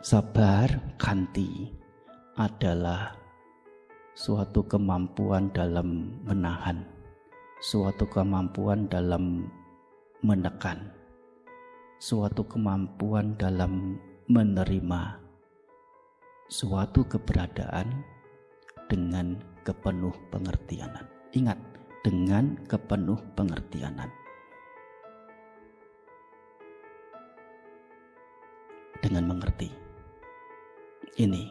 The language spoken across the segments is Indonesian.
Sabar kanti adalah suatu kemampuan dalam menahan, suatu kemampuan dalam menekan, suatu kemampuan dalam menerima suatu keberadaan dengan kepenuh pengertianan. Ingat, dengan kepenuh pengertianan. Dengan mengerti. Ini.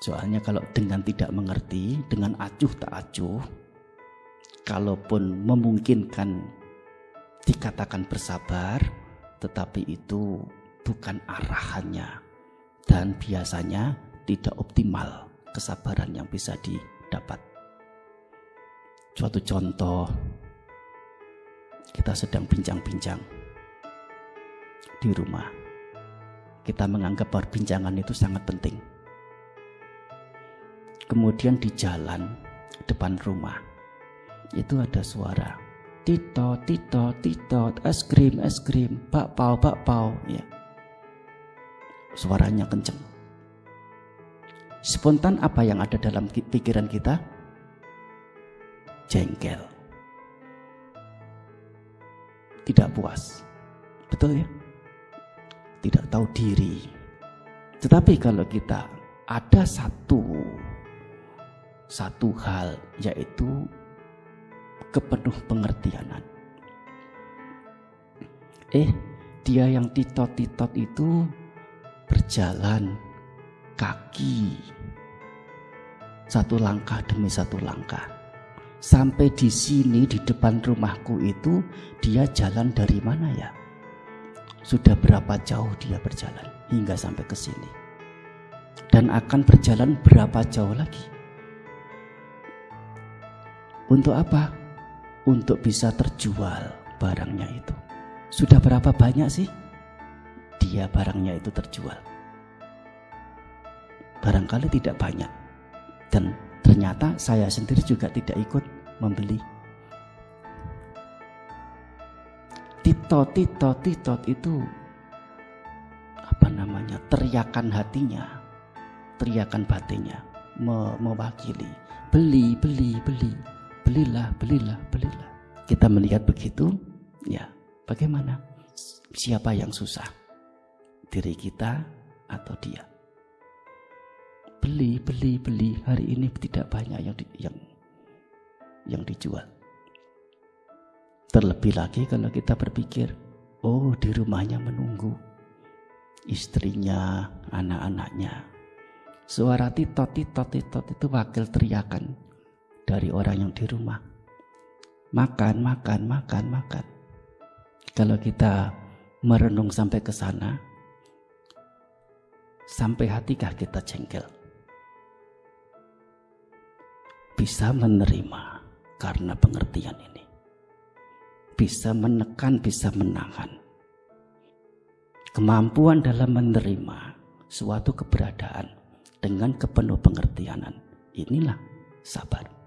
Soalnya kalau dengan tidak mengerti, dengan acuh tak acuh, kalaupun memungkinkan dikatakan bersabar, tetapi itu bukan arahannya dan biasanya tidak optimal kesabaran yang bisa didapat. Suatu contoh, kita sedang bincang-bincang di rumah kita menganggap perbincangan itu sangat penting. Kemudian di jalan depan rumah itu ada suara tito tito tito es krim es krim bakpao bakpao ya. Suaranya kenceng. Spontan apa yang ada dalam pikiran kita? Jengkel. Tidak puas. Betul ya tidak tahu diri. Tetapi kalau kita ada satu satu hal yaitu kepenuh pengertianan. Eh, dia yang titot-titot itu berjalan kaki satu langkah demi satu langkah. Sampai di sini di depan rumahku itu dia jalan dari mana ya? Sudah berapa jauh dia berjalan hingga sampai ke sini. Dan akan berjalan berapa jauh lagi. Untuk apa? Untuk bisa terjual barangnya itu. Sudah berapa banyak sih dia barangnya itu terjual? Barangkali tidak banyak. Dan ternyata saya sendiri juga tidak ikut membeli titot titot titot itu apa namanya? Teriakan hatinya teriakan batinnya me mewakili. Beli beli beli. Belilah belilah belilah. Kita melihat begitu ya bagaimana? Siapa yang susah? Diri kita atau dia? Beli beli beli. Hari ini tidak banyak yang di, yang yang dijual Terlebih lagi kalau kita berpikir, oh di rumahnya menunggu istrinya, anak-anaknya. Suara titot, titot, titot itu wakil teriakan dari orang yang di rumah. Makan, makan, makan, makan. Kalau kita merenung sampai ke sana, sampai hatikah kita jengkel? Bisa menerima karena pengertian ini bisa menekan, bisa menahan. Kemampuan dalam menerima suatu keberadaan dengan kepenuh pengertianan. Inilah sabar.